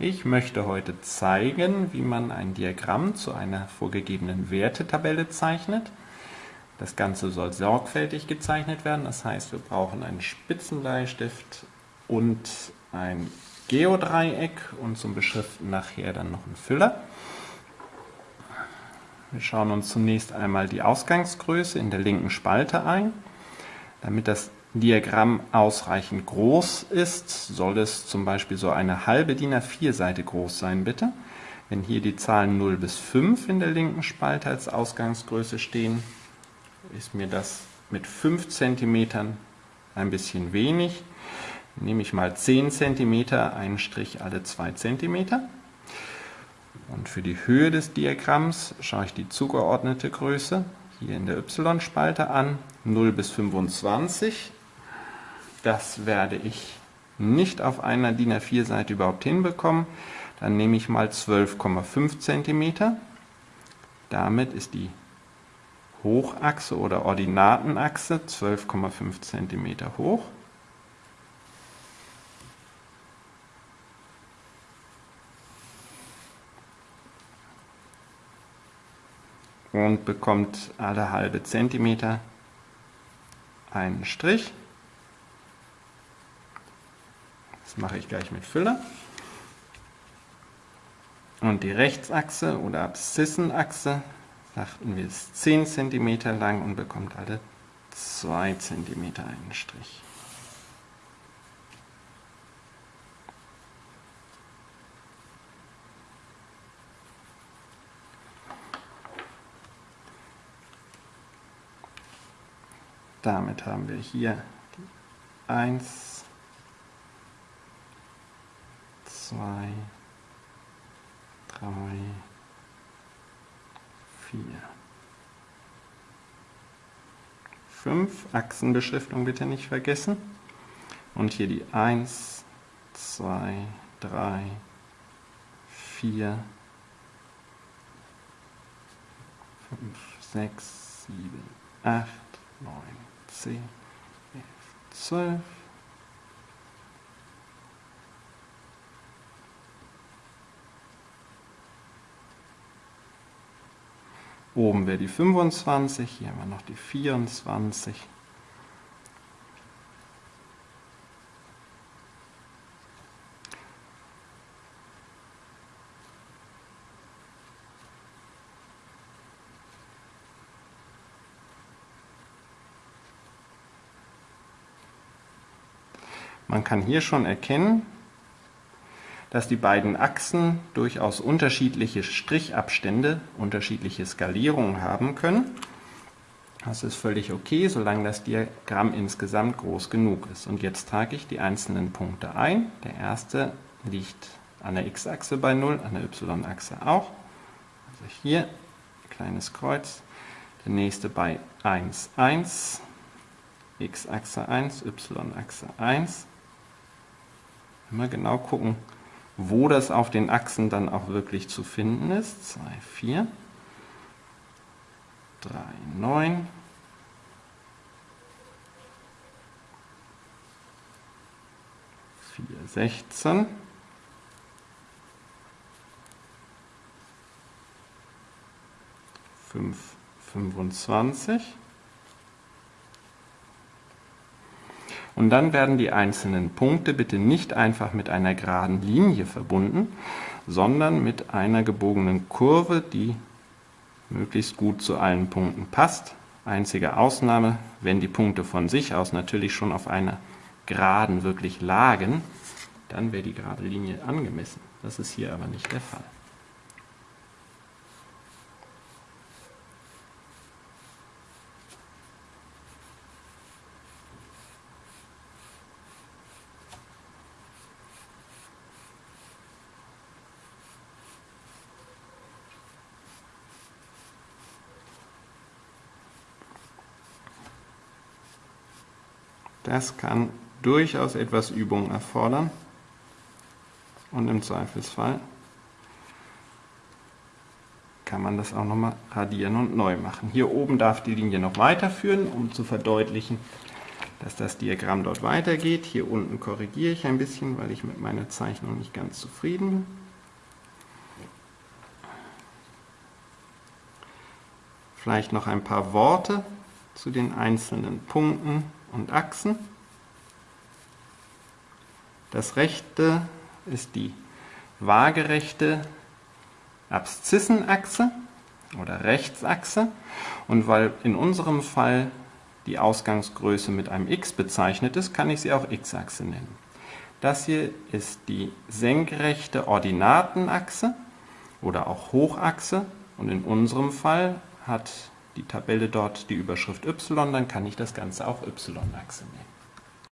Ich möchte heute zeigen, wie man ein Diagramm zu einer vorgegebenen Wertetabelle zeichnet. Das Ganze soll sorgfältig gezeichnet werden, das heißt, wir brauchen einen Spitzenbleistift und ein Geodreieck und zum Beschriften nachher dann noch einen Füller. Wir schauen uns zunächst einmal die Ausgangsgröße in der linken Spalte ein. Damit das Diagramm ausreichend groß ist, soll es zum Beispiel so eine halbe DIN A4-Seite groß sein, bitte. Wenn hier die Zahlen 0 bis 5 in der linken Spalte als Ausgangsgröße stehen, ist mir das mit 5 cm ein bisschen wenig. Nehme ich mal 10 cm, einen Strich alle 2 cm. Und für die Höhe des Diagramms schaue ich die zugeordnete Größe hier in der Y-Spalte an, 0 bis 25 das werde ich nicht auf einer DIN A4-Seite überhaupt hinbekommen. Dann nehme ich mal 12,5 cm. Damit ist die Hochachse oder Ordinatenachse 12,5 cm hoch. und bekommt alle halbe Zentimeter einen Strich. Mache ich gleich mit Füller. Und die Rechtsachse oder Abszissenachse, sagten wir, ist 10 cm lang und bekommt alle 2 cm einen Strich. Damit haben wir hier die 1 zwei, drei, vier, fünf. Achsenbeschriftung bitte nicht vergessen. Und hier die 1, 2, 3, 4, 5, 6, 7, 8, 9, 10, 11, 12, Oben wäre die 25, hier haben wir noch die 24. Man kann hier schon erkennen, dass die beiden Achsen durchaus unterschiedliche Strichabstände, unterschiedliche Skalierungen haben können. Das ist völlig okay, solange das Diagramm insgesamt groß genug ist. Und jetzt trage ich die einzelnen Punkte ein. Der erste liegt an der x-Achse bei 0, an der y-Achse auch. Also hier, kleines Kreuz. Der nächste bei 1, 1, x-Achse 1, y-Achse 1. Immer genau gucken, wo das auf den Achsen dann auch wirklich zu finden ist. 2, 4, 3, 9, 4, 16, 5, 25, Und dann werden die einzelnen Punkte bitte nicht einfach mit einer geraden Linie verbunden, sondern mit einer gebogenen Kurve, die möglichst gut zu allen Punkten passt. Einzige Ausnahme, wenn die Punkte von sich aus natürlich schon auf einer Geraden wirklich lagen, dann wäre die gerade Linie angemessen. Das ist hier aber nicht der Fall. Das kann durchaus etwas Übung erfordern und im Zweifelsfall kann man das auch nochmal radieren und neu machen. Hier oben darf die Linie noch weiterführen, um zu verdeutlichen, dass das Diagramm dort weitergeht. Hier unten korrigiere ich ein bisschen, weil ich mit meiner Zeichnung nicht ganz zufrieden bin. Vielleicht noch ein paar Worte zu den einzelnen Punkten und Achsen. Das rechte ist die waagerechte Abszissenachse oder Rechtsachse und weil in unserem Fall die Ausgangsgröße mit einem x bezeichnet ist, kann ich sie auch x-Achse nennen. Das hier ist die senkrechte Ordinatenachse oder auch Hochachse und in unserem Fall hat die Tabelle dort die Überschrift y, dann kann ich das Ganze auch y-Achse nennen.